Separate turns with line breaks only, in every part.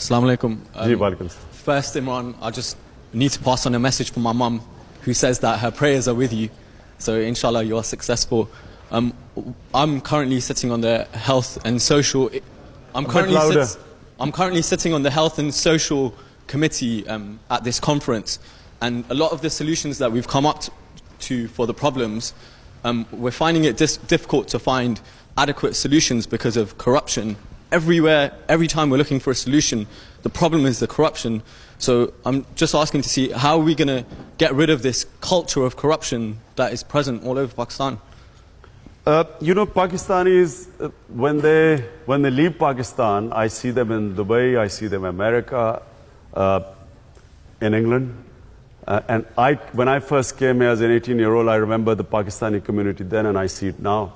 Assalamu alaikum.
Salam.
First, Imran, I just need to pass on a message from my mum who says that her prayers are with you. So, inshallah, you are successful. Um, I'm currently sitting on the health and social. I'm currently,
louder.
I'm currently sitting on the health and social committee um, at this conference, and a lot of the solutions that we've come up to for the problems, um, we're finding it dis- difficult to find adequate solutions because of corruption. Everywhere, every time we're looking for a solution, the problem is the corruption. So I'm just asking to see how are we going to get rid of this culture of corruption that is present all over Pakistan.
Uh, you know, Pakistanis, uh, when, they, when they leave Pakistan, I see them in Dubai, I see them in America, uh, in England. Uh, and I, when I first came here as an 18 year old, I remember the Pakistani community then, and I see it now.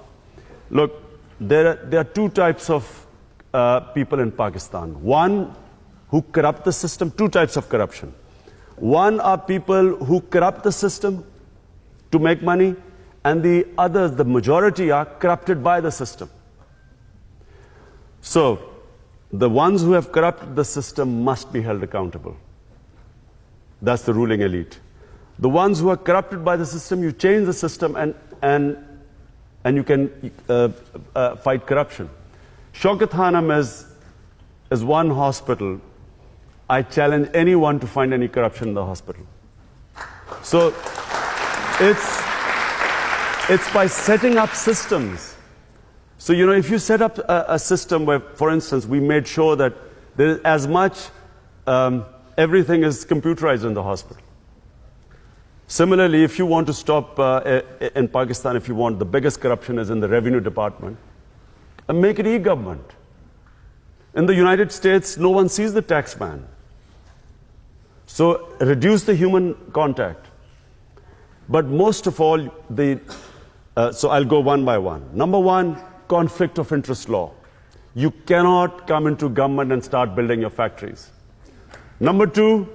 Look, there are, there are two types of uh, people in Pakistan. One who corrupt the system, two types of corruption. One are people who corrupt the system to make money, and the others, the majority, are corrupted by the system. So, the ones who have corrupted the system must be held accountable. That's the ruling elite. The ones who are corrupted by the system, you change the system and, and, and you can uh, uh, fight corruption. Shaukat is, is one hospital. I challenge anyone to find any corruption in the hospital. So it's, it's by setting up systems. So, you know, if you set up a, a system where, for instance, we made sure that there is as much, um, everything is computerized in the hospital. Similarly, if you want to stop uh, in Pakistan, if you want, the biggest corruption is in the revenue department, and make it e-government. In the United States, no one sees the tax man. So reduce the human contact. But most of all, the, uh, so I'll go one by one. Number one, conflict of interest law. You cannot come into government and start building your factories. Number two,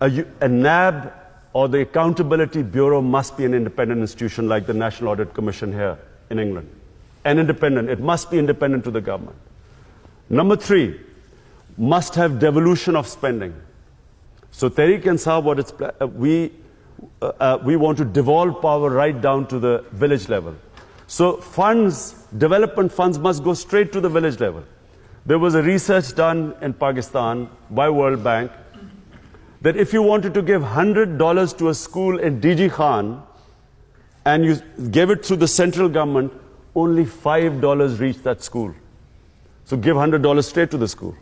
a NAB or the Accountability Bureau must be an independent institution like the National Audit Commission here in England. An independent, it must be independent to the government. Number three, must have devolution of spending. So Tehreek Insaf, what it's, uh, we, uh, uh, we want to devolve power right down to the village level. So funds, development funds must go straight to the village level. There was a research done in Pakistan by World Bank that if you wanted to give $100 to a school in DG Khan and you gave it through the central government, only $5 reached that school. So give $100 straight to the school.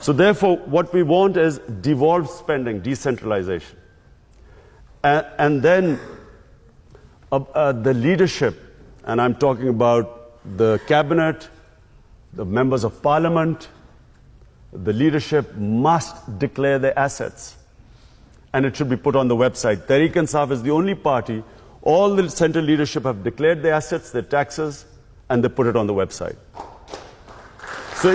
So therefore, what we want is devolved spending, decentralization. A- and then uh, uh, the leadership, and I'm talking about the cabinet, the members of parliament, the leadership must declare their assets. And it should be put on the website. Tehreek Insaf is the only party, all the central leadership have declared their assets, their taxes, and they put it on the website. So,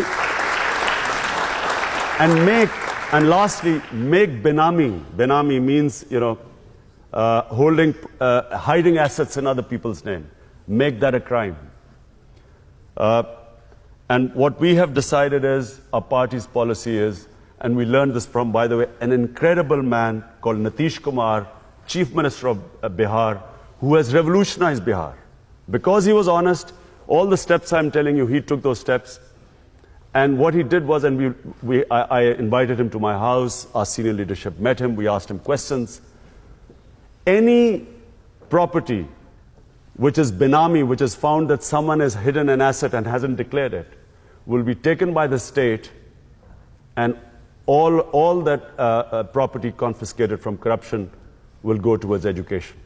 and make, and lastly, make Benami. Benami means, you know, uh, holding, uh, hiding assets in other people's name. Make that a crime. Uh, and what we have decided is, our party's policy is, and we learned this from, by the way, an incredible man called Nitish Kumar, Chief Minister of uh, Bihar, who has revolutionized Bihar. Because he was honest, all the steps I'm telling you, he took those steps. And what he did was, and we, we, I, I invited him to my house, our senior leadership met him, we asked him questions. Any property which is Benami, which is found that someone has hidden an asset and hasn't declared it, will be taken by the state and all, all that uh, uh, property confiscated from corruption will go towards education.